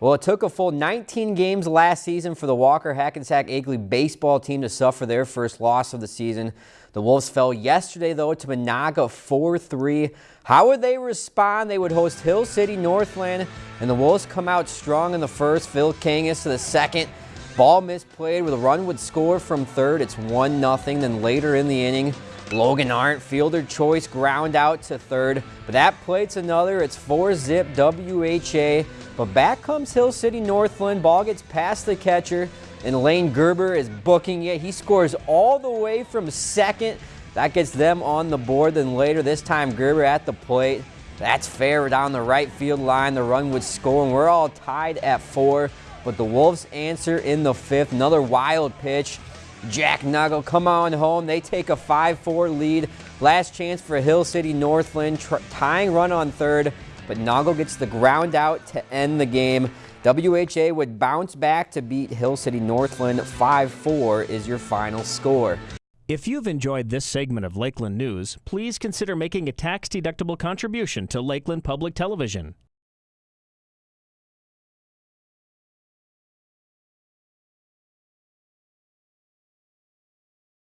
Well, it took a full 19 games last season for the Walker Hackensack Akeley baseball team to suffer their first loss of the season. The Wolves fell yesterday, though, to Menahga 4-3. How would they respond? They would host Hill City Northland, and the Wolves come out strong in the first. Phil Kangas to the second. Ball misplayed with a run would score from third. It's 1-0. Then later in the inning, Logan Arndt, fielder choice, ground out to third. But that plate's another. It's 4-zip WHA. But back comes Hill City Northland. Ball gets past the catcher, and Lane Gerber is booking it. He scores all the way from second. That gets them on the board. Then later, this time Gerber at the plate. That's fair down the right field line. The run would score, and we're all tied at four. But the Wolves answer in the fifth. Another wild pitch. Jack Nuggle come on home. They take a 5-4 lead. Last chance for Hill City Northland. tying run on third but Noggle gets the ground out to end the game. WHA would bounce back to beat Hill City Northland 5-4 is your final score. If you've enjoyed this segment of Lakeland News, please consider making a tax-deductible contribution to Lakeland Public Television.